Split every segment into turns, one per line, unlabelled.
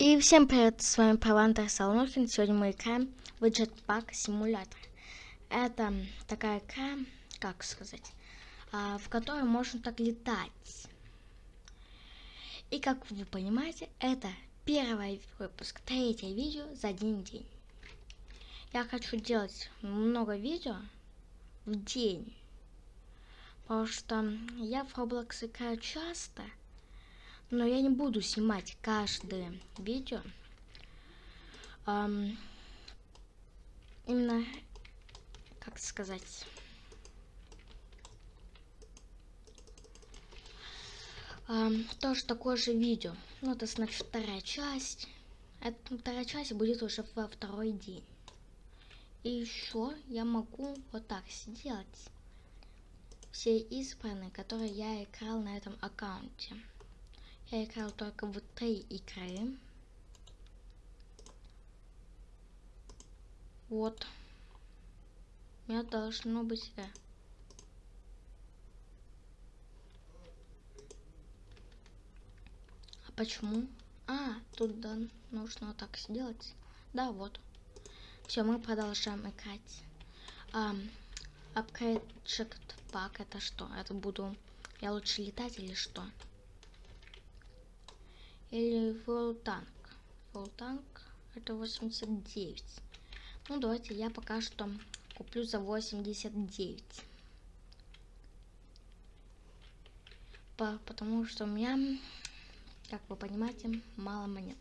И всем привет, с вами Павантер Солнухин. Сегодня мы играем в Jetpack Simulator. Это такая игра, как сказать, а, в которой можно так летать. И как вы понимаете, это первый выпуск, третье видео за один день. Я хочу делать много видео в день, потому что я в Roblox играю часто – но я не буду снимать каждое видео. Um, именно, как сказать... Um, тоже такое же видео. Ну, это значит вторая часть. Это вторая часть будет уже во второй день. И еще я могу вот так сделать. Все избранные, которые я играл на этом аккаунте. Я играл только в три игры. Вот. У меня должно быть... Э. А почему? А, тут да, нужно вот так сделать. Да, вот. Все, мы продолжаем играть. Um, upgrade Pack это что? Это буду... Я лучше летать или что? Или. World Tank это 89. Ну, давайте я пока что куплю за 89. По, потому что у меня, как вы понимаете, мало монет.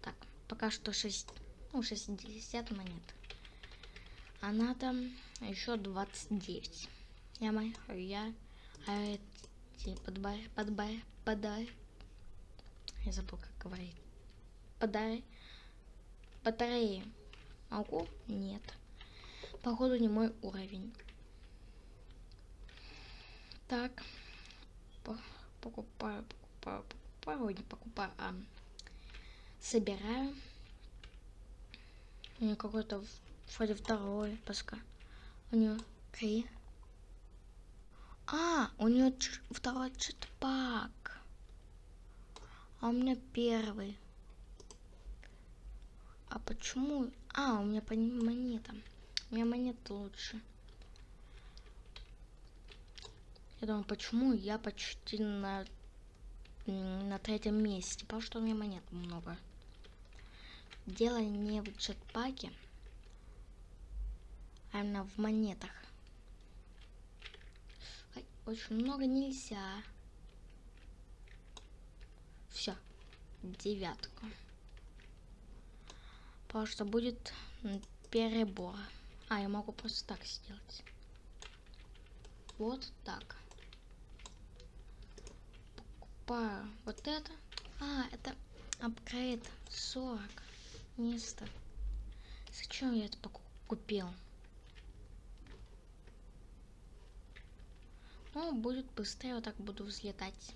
Так, пока что 6, ну, 60 монет. А надо еще 29. Я, я, а эти подбай, подбай, подай, я забыл, как говорить. Подай. Батареи. Могу? Нет. Походу не мой уровень. Так. Покупаю, покупаю, покупаю, не покупаю, а собираю. У нее какой-то вроде второй паска. У нее три. А, у нее второй читпак. А у меня первый. А почему? А, у меня по монета. У меня монета лучше. Я думаю, почему я почти на, на третьем месте? Потому что у меня монет много. Дело не в джетпаке, а именно в монетах. Очень много нельзя. Все. Девятку. Потому что будет перебор. А, я могу просто так сделать. Вот так. Покупаю вот это. А, это апгрейд 40 место. Зачем я это купил? Ну, будет быстрее, вот так буду взлетать.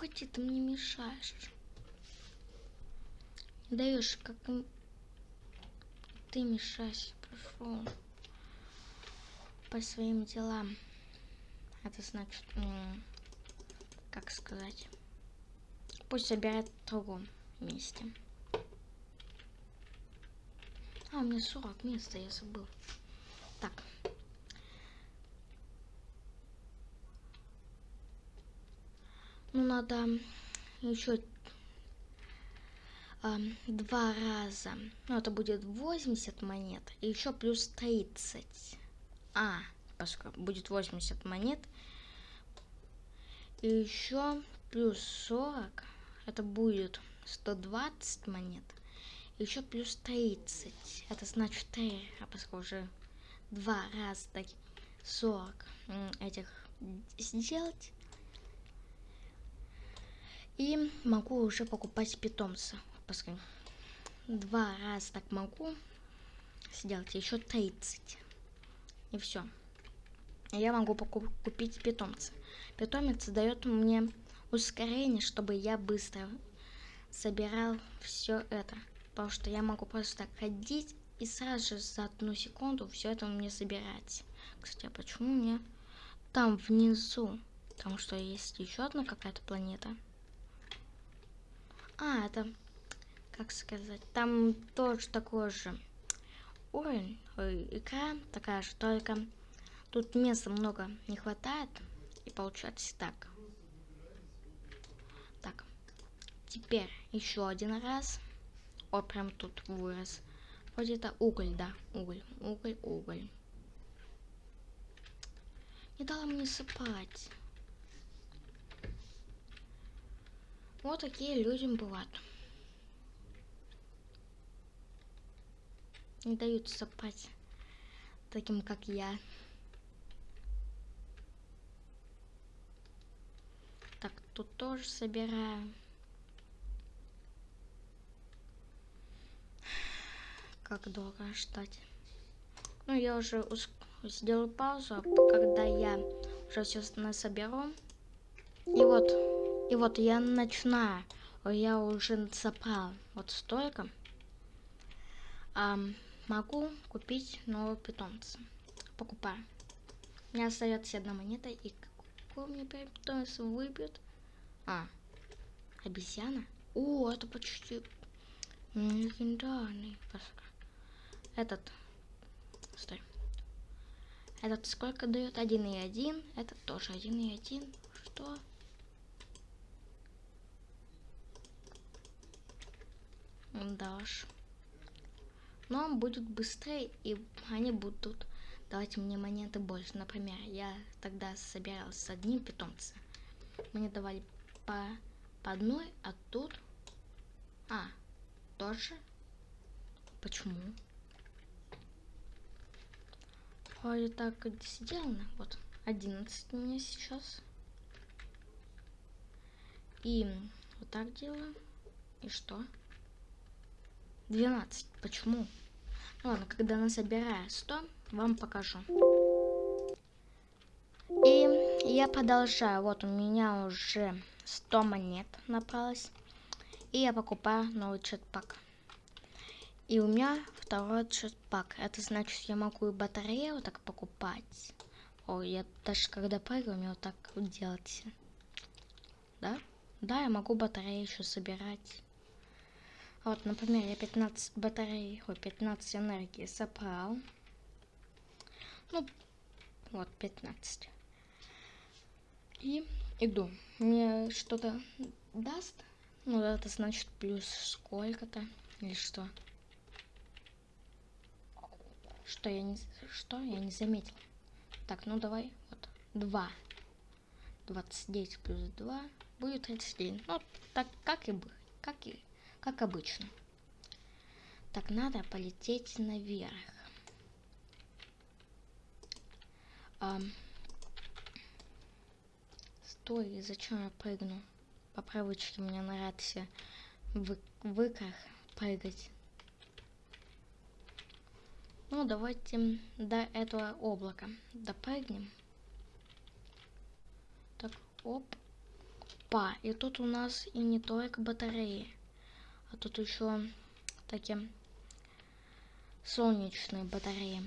Уходи, ты мне мешаешь. Даешь, как ты мешаешь, пошел по своим делам. Это значит, как сказать, пусть собирает в другом месте. А, у меня 40 места, я забыл. Так. Ну, надо еще э, два раза. Ну, это будет 80 монет. И еще плюс 30. А, поскольку будет 80 монет. И еще плюс 40. Это будет 120 монет. И еще плюс 30. Это значит 3. А поскольку уже два раза так 40 этих сделать и могу уже покупать питомца. Пускай. Два раза так могу сделать. Еще 30. И все. Я могу купить питомца. Питомец дает мне ускорение, чтобы я быстро собирал все это. Потому что я могу просто так ходить и сразу же за одну секунду все это мне собирать. Кстати, а почему мне там внизу? Там что, есть еще одна какая-то планета? А, это, как сказать, там тоже такой же уровень, ой, игра такая же, только тут места много не хватает, и получается так. Так, теперь еще один раз. О, прям тут вырос. Вроде это уголь, да, уголь, уголь, уголь. Не дала мне сыпать. Вот такие люди бывают. Не дают сыпать таким, как я. Так, тут тоже собираю. Как долго ждать? Ну, я уже сделаю паузу, а когда я уже все соберу. И вот и вот я начинаю, я уже собрал вот столько. А, могу купить нового питомца. Покупаю. У меня остается одна монета, и какой мне питомец выбьет? А, обезьяна? О, это почти легендарный. Этот, стой. Этот сколько дает? Один и один. Этот тоже один и один. Что? Да уж. Но он будет быстрее, и они будут давать мне монеты больше. Например, я тогда собирал с одним питомцем. Мне давали по, по одной, а тут... А, тоже? Почему? Вроде так сделано. Вот, 11 у меня сейчас. И вот так делаю. И что? 12. Почему? Ну ладно, когда насобираю 100, вам покажу. И я продолжаю. Вот у меня уже 100 монет набралось. И я покупаю новый чатпак. И у меня второй чатпак. Это значит, я могу и батарею вот так покупать. О, я даже когда прыгаю, мне вот так делать. Да? Да, я могу батарею еще собирать. Вот, например, я 15 батарей, ой, 15 энергии собрал. Ну, вот, 15. И иду. Мне что-то даст? Ну, это значит плюс сколько-то. Или что? Что я не... Что? Я не заметил. Так, ну давай. Вот. 2. 29 плюс 2 будет 31. Ну, так как и бы. Как и как обычно. Так, надо полететь наверх. А, стой, зачем я прыгну? По привычке мне нравится в выках прыгать. Ну, давайте до этого облака допрыгнем. Так, оп. Па, и тут у нас и не только батареи. А тут еще такие солнечные батареи.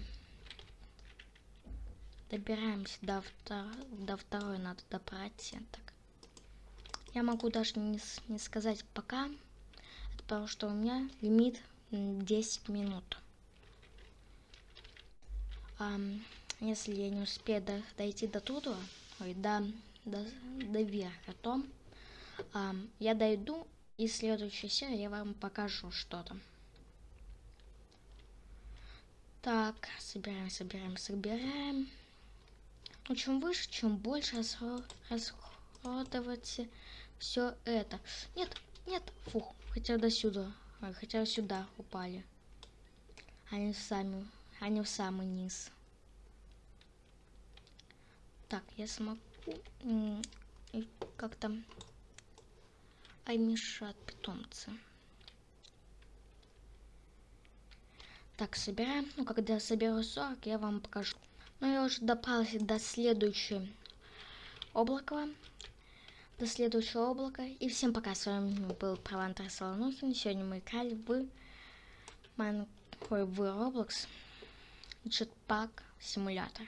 Добираемся до, втор... до второй, надо добраться. Так. Я могу даже не, не сказать пока, потому что у меня лимит 10 минут. А, если я не успею до, дойти до туда, ой, до, до, до верха, то а, я дойду и в следующей серии я вам покажу что-то. Так, собираем, собираем, собираем. Ну, чем выше, чем больше расходовать все это. Нет, нет, фух, хотя до сюда, хотя сюда упали. Они сами, они в самый низ. Так, я смогу как-то ай мешат питомцы. Так, собираем. Ну, когда соберу 40, я вам покажу. Ну, я уже добрался до следующего облака. До следующего облака. И всем пока. С вами был Провантер Солонухин. Сегодня мы играли в, Майн... Ой, в Roblox Jetpack симулятор.